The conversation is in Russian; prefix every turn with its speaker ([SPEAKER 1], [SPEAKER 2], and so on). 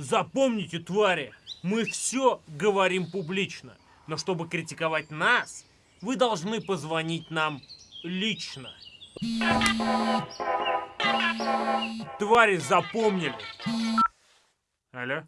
[SPEAKER 1] Запомните, твари, мы все говорим публично. Но чтобы критиковать нас, вы должны позвонить нам лично. Твари запомнили. Алло?